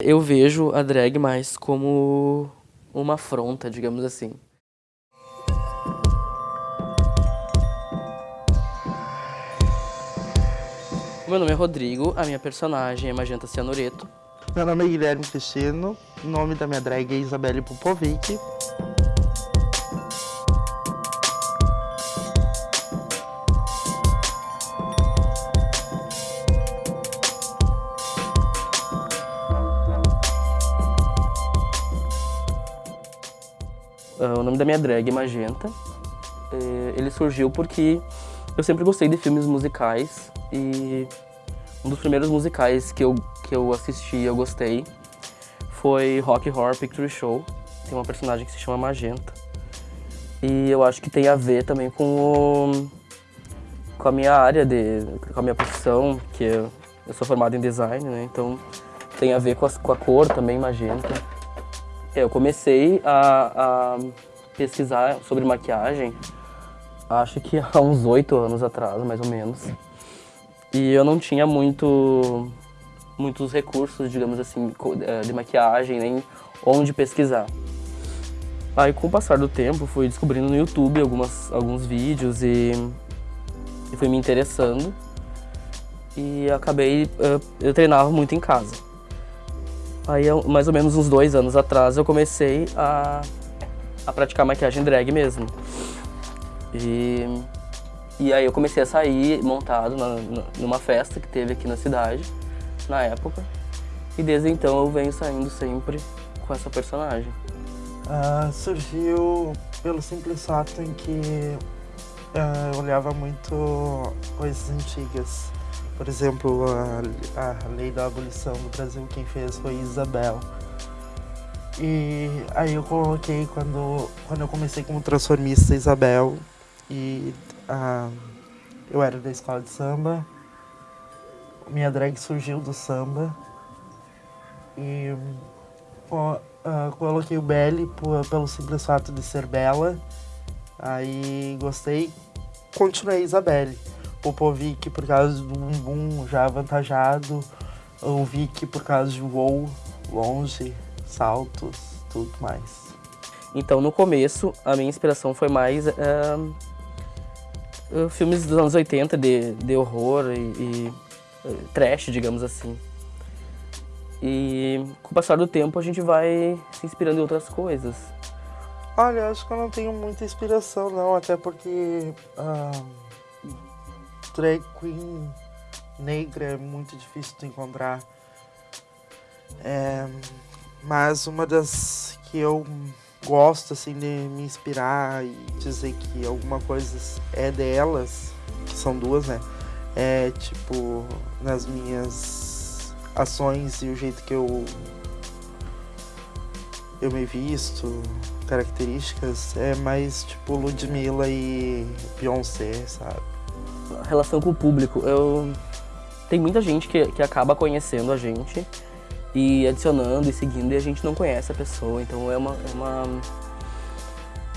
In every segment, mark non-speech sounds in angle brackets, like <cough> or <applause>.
Eu vejo a drag mais como uma afronta, digamos assim. Meu nome é Rodrigo, a minha personagem é Magenta Cianureto. Meu nome é Guilherme Cristino, o nome da minha drag é Isabelle Popovic. Nome da minha drag é Magenta. Ele surgiu porque eu sempre gostei de filmes musicais e um dos primeiros musicais que eu, que eu assisti e eu gostei foi Rock Horror Picture Show. Tem uma personagem que se chama Magenta. E eu acho que tem a ver também com, o, com a minha área, de, com a minha profissão, que eu, eu sou formado em design, né? Então tem a ver com, as, com a cor também, magenta. É, eu comecei a, a pesquisar sobre maquiagem, acho que há uns oito anos atrás, mais ou menos. E eu não tinha muito, muitos recursos, digamos assim, é, de maquiagem, nem onde pesquisar. Aí com o passar do tempo fui descobrindo no YouTube algumas, alguns vídeos e, e fui me interessando. E acabei, eu, eu treinava muito em casa. Aí, mais ou menos uns dois anos atrás, eu comecei a, a praticar maquiagem drag mesmo. E, e aí eu comecei a sair montado na, numa festa que teve aqui na cidade, na época. E desde então eu venho saindo sempre com essa personagem. Uh, surgiu pelo simples fato em que uh, eu olhava muito coisas antigas. Por exemplo, a, a lei da abolição no Brasil, quem fez foi Isabel. E aí eu coloquei quando, quando eu comecei como transformista Isabel e uh, eu era da escola de samba. Minha drag surgiu do samba. E uh, coloquei o Belly pelo simples fato de ser bela. Aí gostei, continuei Isabelle. Popovic por causa do bumbum já avantajado, o Vic por causa de voo longe, saltos, tudo mais. Então, no começo, a minha inspiração foi mais uh, uh, filmes dos anos 80 de, de horror e, e uh, trash, digamos assim. E com o passar do tempo a gente vai se inspirando em outras coisas. Olha, acho que eu não tenho muita inspiração não, até porque drag queen negra é muito difícil de encontrar. É, mas uma das que eu gosto assim de me inspirar e dizer que alguma coisa é delas, que são duas, né? É tipo nas minhas ações e o jeito que eu eu me visto, características, é mais tipo Ludmilla e Beyoncé, sabe? relação com o público. Eu tem muita gente que, que acaba conhecendo a gente e adicionando e seguindo e a gente não conhece a pessoa, então é uma, é uma,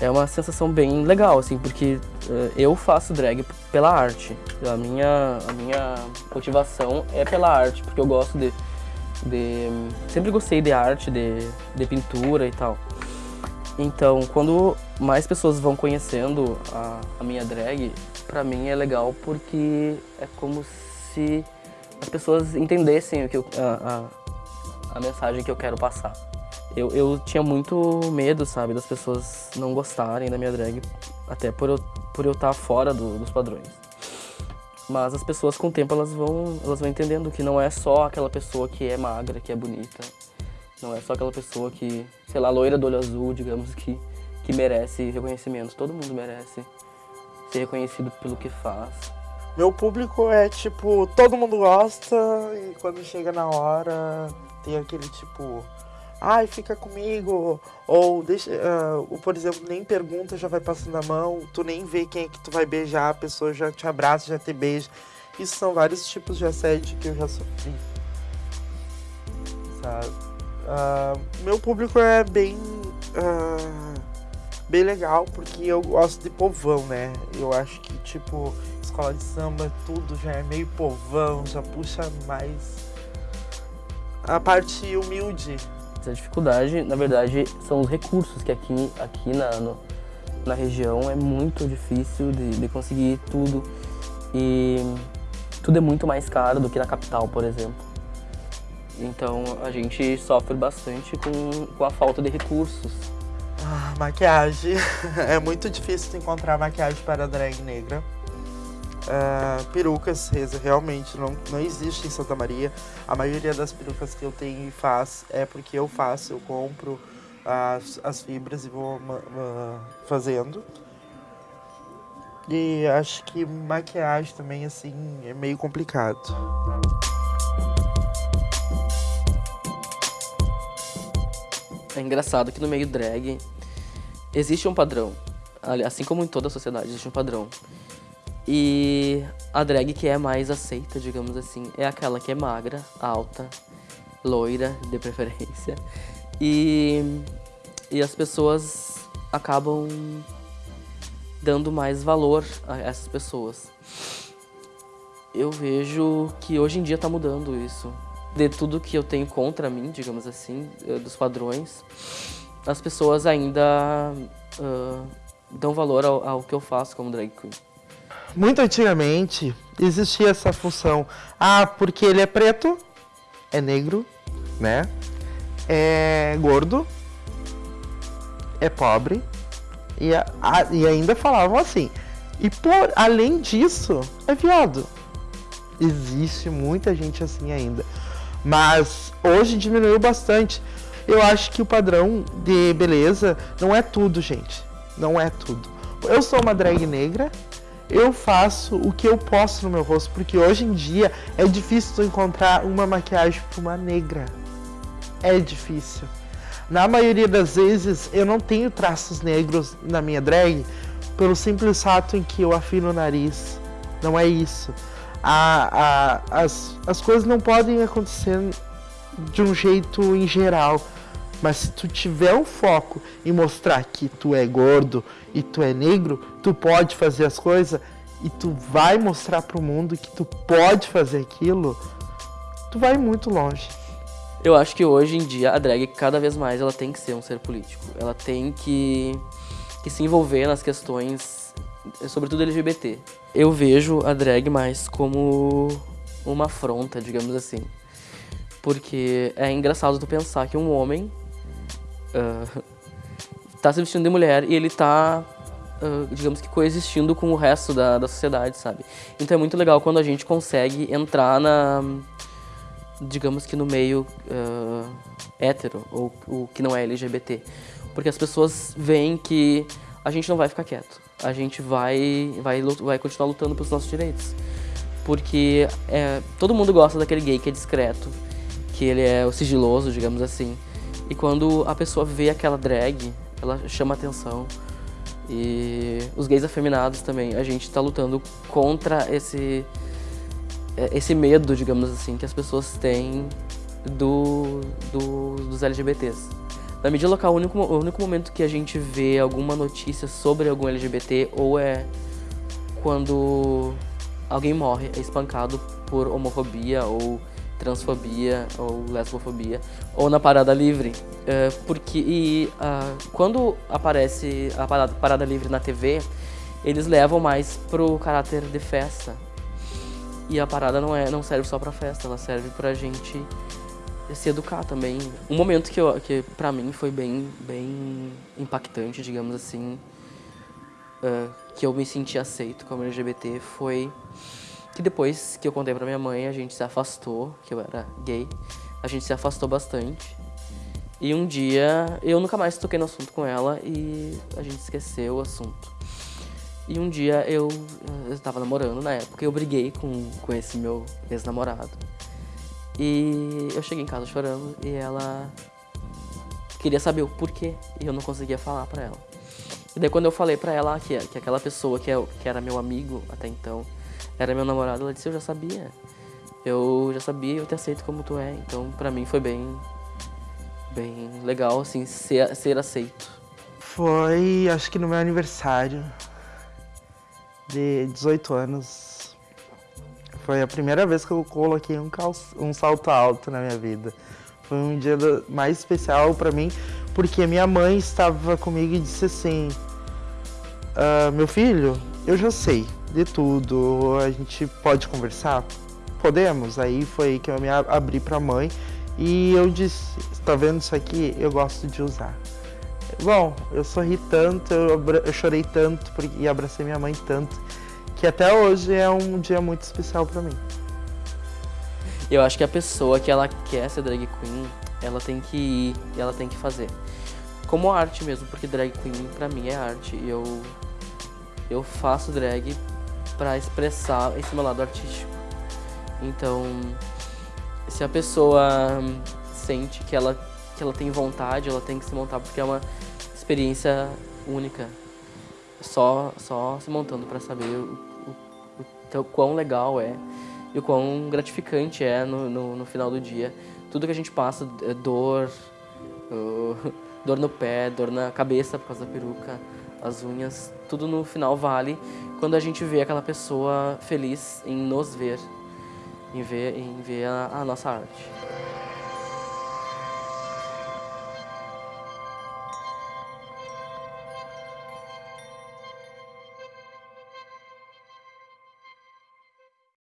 é uma sensação bem legal, assim, porque uh, eu faço drag pela arte. A minha, a minha motivação é pela arte, porque eu gosto de, de sempre gostei de arte, de, de pintura e tal. Então, quando mais pessoas vão conhecendo a, a minha drag, pra mim é legal porque é como se as pessoas entendessem o que eu, a, a, mensagem que eu quero passar. Eu, eu tinha muito medo, sabe, das pessoas não gostarem da minha drag, até por eu, por eu estar fora do, dos padrões. Mas as pessoas com o tempo elas vão, elas vão entendendo que não é só aquela pessoa que é magra, que é bonita. Não é só aquela pessoa que, sei lá, loira do olho azul, digamos, que, que merece reconhecimento. Todo mundo merece ser reconhecido pelo que faz. Meu público é tipo, todo mundo gosta e quando chega na hora tem aquele tipo, ai, fica comigo, ou deixa, uh, por exemplo, nem pergunta, já vai passando a mão, tu nem vê quem é que tu vai beijar, a pessoa já te abraça, já te beija. Isso são vários tipos de assédio que eu já sofri. Sabe? Uh, meu público é bem. Uh, bem legal, porque eu gosto de povão, né? Eu acho que, tipo, escola de samba, tudo já é meio povão, já puxa mais a parte humilde. A dificuldade, na verdade, são os recursos que aqui, aqui na, no, na região é muito difícil de, de conseguir tudo. E tudo é muito mais caro do que na capital, por exemplo. Então a gente sofre bastante com, com a falta de recursos. Ah, maquiagem. <laughs> É muito difícil encontrar maquiagem para drag negra. Uh, perucas realmente não, não existe em Santa Maria. A maioria das perucas que eu tenho e faço é porque eu faço, eu compro as, as fibras e vou uh, fazendo. E acho que maquiagem também, assim, é meio complicado. É engraçado que no meio drag existe um padrão. Assim como em toda a sociedade, existe um padrão. E a drag que é mais aceita, digamos assim, é aquela que é magra, alta, loira, de preferência. E, e as pessoas acabam dando mais valor a essas pessoas. Eu vejo que hoje em dia está mudando isso. De tudo que eu tenho contra mim, digamos assim, eh, dos padrões, as pessoas ainda uh, dão valor ao, ao que eu faço como drag queen. Muito antigamente existia essa função. Ah, porque ele é preto, é negro, né? É gordo, é pobre. E, a, e ainda falavam assim. E por além disso, é viado. Existe muita gente assim ainda. Mas hoje diminuiu bastante. Eu acho que o padrão de beleza não é tudo, gente. Não é tudo. Eu sou uma drag negra, eu faço o que eu posso no meu rosto, porque hoje em dia é difícil encontrar uma maquiagem para uma negra. É difícil. Na maioria das vezes eu não tenho traços negros na minha drag pelo simples fato em que eu afino o nariz. Não é isso. A, a, as, as coisas não podem acontecer de um jeito em geral. Mas se tu tiver um foco em mostrar que tu é gordo e tu é negro, tu pode fazer as coisas e tu vai mostrar pro mundo que tu pode fazer aquilo, tu vai muito longe. Eu acho que hoje em dia a drag cada vez mais ela tem que ser um ser político. Ela tem que, que se envolver nas questões, sobretudo LGBT. Eu vejo a drag mais como uma afronta, digamos assim. Porque é engraçado tu pensar que um homem uh, tá se vestindo de mulher e ele tá, uh, digamos que coexistindo com o resto da, da sociedade, sabe? Então é muito legal quando a gente consegue entrar na, digamos que no meio uh, hétero, ou o que não é LGBT. Porque as pessoas veem que a gente não vai ficar quieto. A gente vai, vai, vai continuar lutando pelos nossos direitos. Porque é, todo mundo gosta daquele gay que é discreto, que ele é o sigiloso, digamos assim. E quando a pessoa vê aquela drag, ela chama atenção. E os gays afeminados também, a gente está lutando contra esse, é, esse medo, digamos assim, que as pessoas têm do, do, dos LGBTs. Na mídia local, o único, o único momento que a gente vê alguma notícia sobre algum LGBT ou é quando alguém morre, é espancado por homofobia ou transfobia ou lesbofobia, ou na Parada Livre. É, porque e, uh, quando aparece a parada, parada Livre na TV, eles levam mais pro caráter de festa. E a parada não, é, não serve só pra festa, ela serve pra gente se educar também. Um momento que, eu, que pra mim foi bem, bem impactante, digamos assim, uh, que eu me senti aceito como LGBT foi que depois que eu contei pra minha mãe, a gente se afastou, que eu era gay. A gente se afastou bastante. E um dia, eu nunca mais toquei no assunto com ela e a gente esqueceu o assunto. E um dia eu, eu tava namorando na época e eu briguei com, com esse meu ex-namorado. E eu cheguei em casa chorando e ela queria saber o porquê e eu não conseguia falar pra ela. E daí quando eu falei pra ela que, que aquela pessoa que, é, que era meu amigo até então, era meu namorado, ela disse, eu já sabia. Eu já sabia, eu te aceito como tu é. Então, pra mim foi bem, bem legal, assim, ser, ser aceito. Foi, acho que no meu aniversário de 18 anos. Foi a primeira vez que eu coloquei um, calço, um salto alto na minha vida. Foi um dia mais especial para mim, porque minha mãe estava comigo e disse assim: ah, Meu filho, eu já sei de tudo, a gente pode conversar? Podemos? Aí foi que eu me abri para a mãe e eu disse: Está vendo isso aqui? Eu gosto de usar. Bom, eu sorri tanto, eu, eu chorei tanto e abracei minha mãe tanto, que até hoje é um dia muito especial para mim. Eu acho que a pessoa que ela quer ser drag queen, ela tem que ir e ela tem que fazer. Como arte mesmo, porque drag queen pra mim é arte. E eu, eu faço drag para expressar esse meu lado artístico. Então, se a pessoa sente que ela, que ela tem vontade, ela tem que se montar, porque é uma experiência única. Só, só se montando para saber o, o, o, o quão legal é e o quão gratificante é no, no, no, final do dia. Tudo que a gente passa, é dor, dor no pé, dor na cabeça por causa da peruca, as unhas, tudo no final vale quando a gente vê aquela pessoa feliz em nos ver, em ver, em ver a, a nossa arte.